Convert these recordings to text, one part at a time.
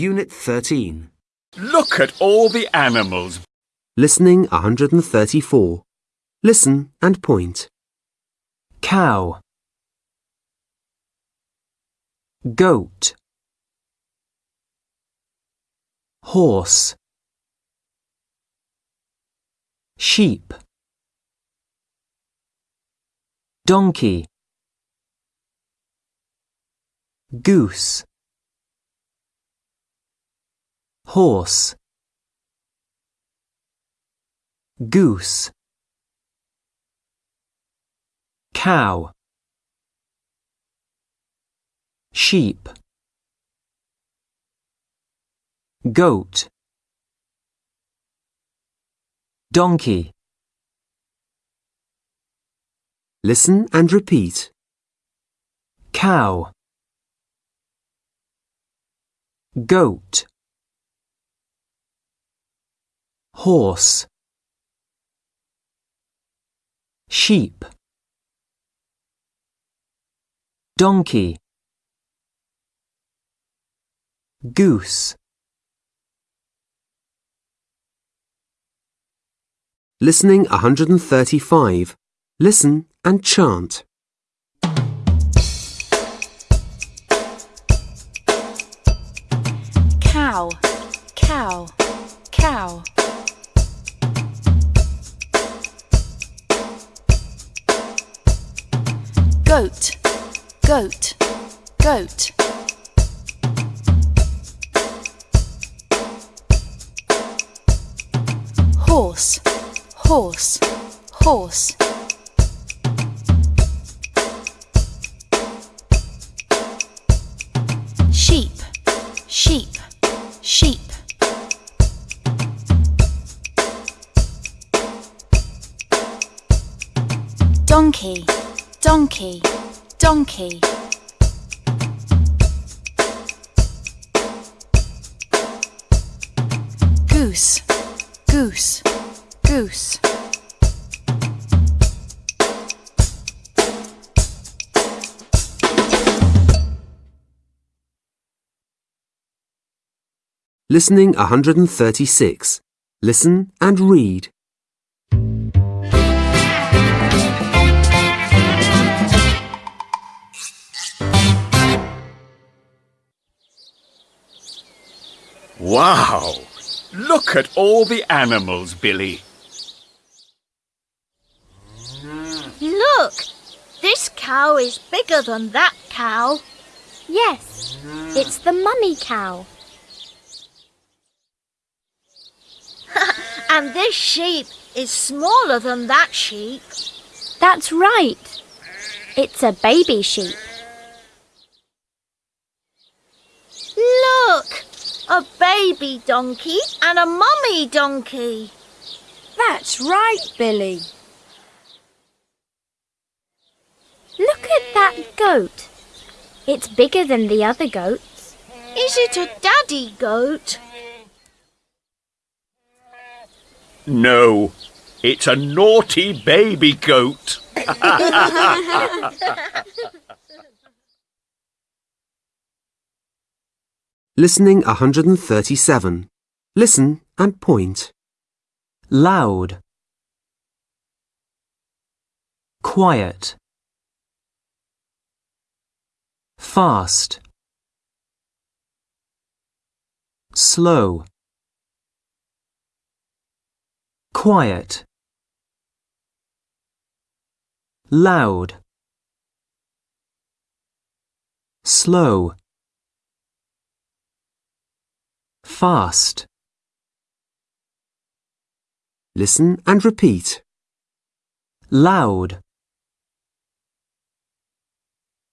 Unit 13. Look at all the animals. Listening 134. Listen and point. cow goat horse sheep donkey goose horse. Goose. Cow. Sheep. Goat. Donkey. Listen and repeat. cow. Goat horse sheep donkey goose Listening 135. Listen and chant. cow, cow, cow. Goat, goat, goat. Horse, horse, horse. Sheep, sheep, sheep. Donkey, donkey, donkey. Goose, goose, goose. Listening 136. Listen and read. Wow! Look at all the animals, Billy. Look! This cow is bigger than that cow. Yes, it's the mummy cow. And this sheep is smaller than that sheep. That's right. It's a baby sheep. Look! A baby donkey and a mummy donkey. That's right, Billy. Look at that goat. It's bigger than the other goats. Is it a daddy goat? No, it's a naughty baby goat. Listening 137. Listen and point. loud. Quiet. Fast. Slow. Quiet. Loud. Slow fast Listen and repeat. loud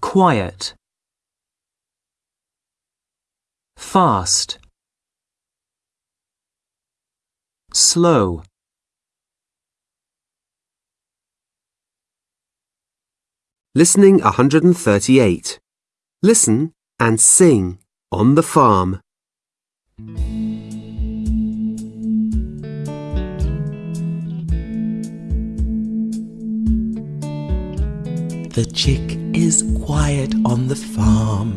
quiet fast slow Listening 138. Listen and sing on the farm. The chick is quiet on the farm.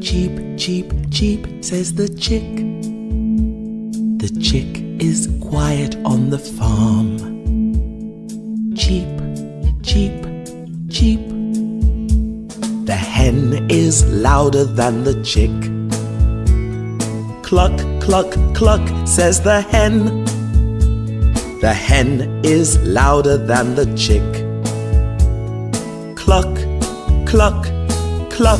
Cheep, cheep, cheep, says the chick. The chick is quiet on the farm. Cheep, cheep, cheep. The hen is louder than the chick. Cluck, cluck, cluck, says the hen. The hen is louder than the chick. Cluck, cluck, cluck.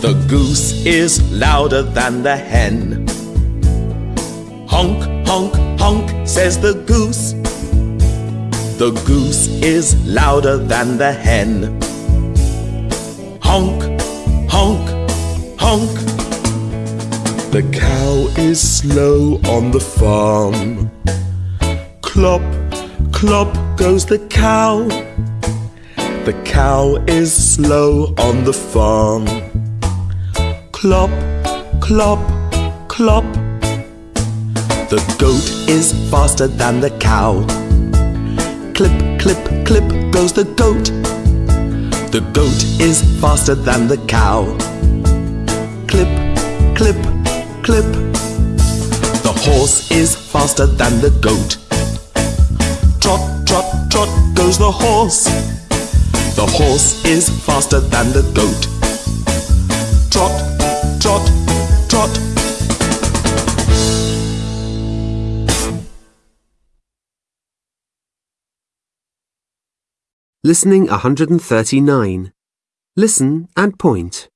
The goose is louder than the hen. Honk, honk, honk, says the goose. The goose is louder than the hen. Honk, honk, honk. The cow is slow on the farm. Clop, clop goes the cow. The cow is slow on the farm. Clop, clop, clop. The goat is faster than the cow. Clip, clip, clip goes the goat. The goat is faster than the cow. Clip. The horse is faster than the goat. Trot, trot, trot goes the horse. The horse is faster than the goat. Trot, trot, trot. Listening 139. Listen and point.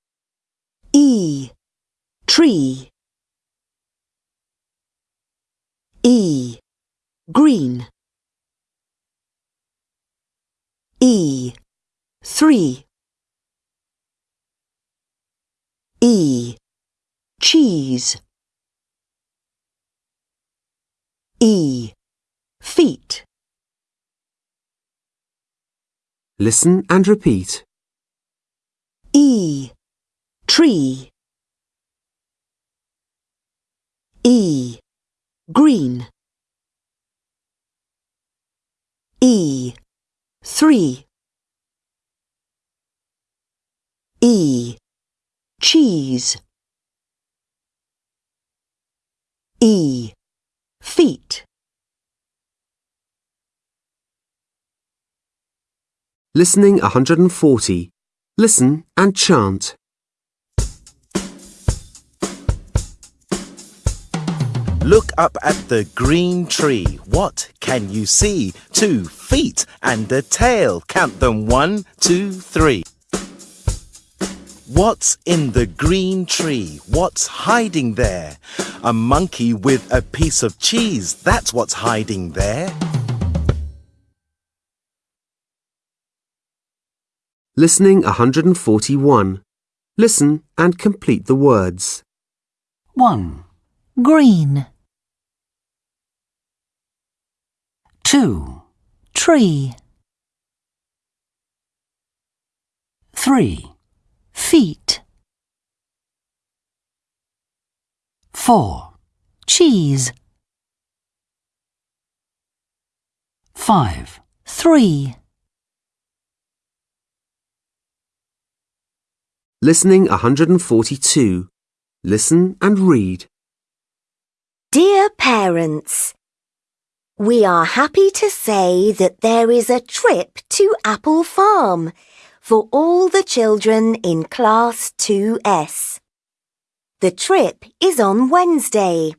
E. Tree. E. Green. E. Three. E. Cheese. E. Feet. Listen and repeat. E. Tree. E. Green. E. Three. E. Cheese. E. Feet. Listening 140. Listen and chant. Look up at the green tree. What can you see? Two feet and a tail. Count them one, two, three. What's in the green tree? What's hiding there? A monkey with a piece of cheese. That's what's hiding there. Listening 141. Listen and complete the words. 1, Green. 2, Tree. 3, Feet. 4, Cheese. 5, Three. Listening 142. Listen and read. Dear parents, we are happy to say that there is a trip to Apple Farm for all the children in Class 2S. The trip is on Wednesday.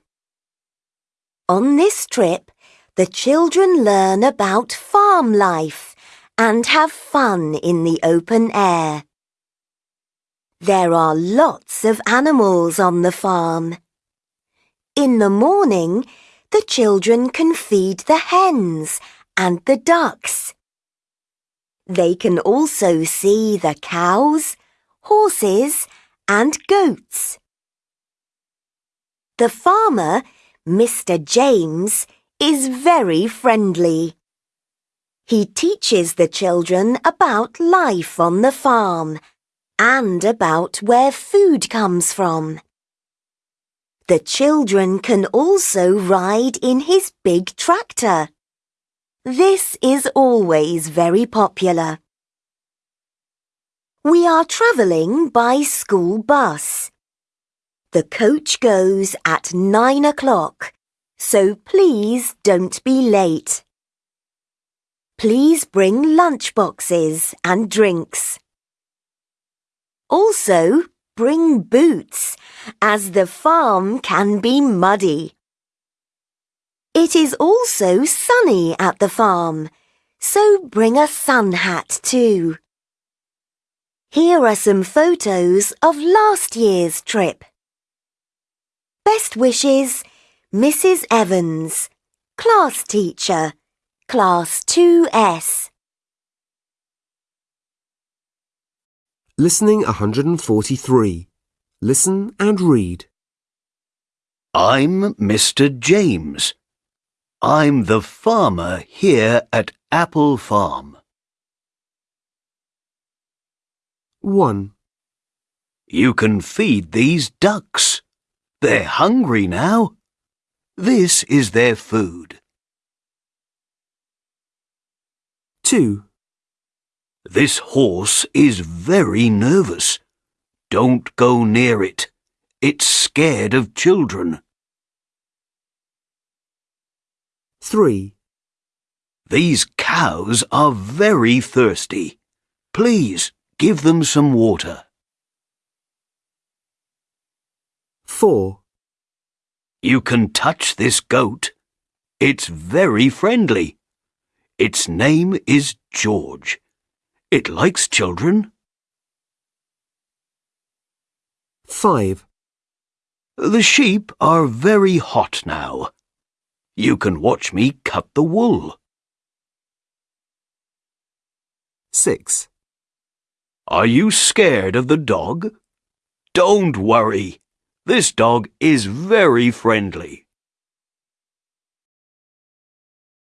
On this trip, the children learn about farm life and have fun in the open air. There are lots of animals on the farm. In the morning, the children can feed the hens and the ducks. They can also see the cows, horses and goats. The farmer, Mr. James, is very friendly. He teaches the children about life on the farm and about where food comes from. The children can also ride in his big tractor. This is always very popular. We are travelling by school bus. The coach goes at nine o'clock, so please don't be late. Please bring lunch boxes and drinks. Also, bring boots, as the farm can be muddy. It is also sunny at the farm, so bring a sun hat too. Here are some photos of last year's trip. Best wishes, Mrs. Evans, class teacher, class 2S. Listening 143. Listen and read. I'm Mr. James. I'm the farmer here at Apple Farm. 1, You can feed these ducks. They're hungry now. This is their food. 2, This horse is very nervous. Don't go near it. It's scared of children. 3, These cows are very thirsty. Please give them some water. 4, You can touch this goat. It's very friendly. Its name is George. It likes children. 5, The sheep are very hot now. You can watch me cut the wool. 6, Are you scared of the dog? Don't worry. This dog is very friendly.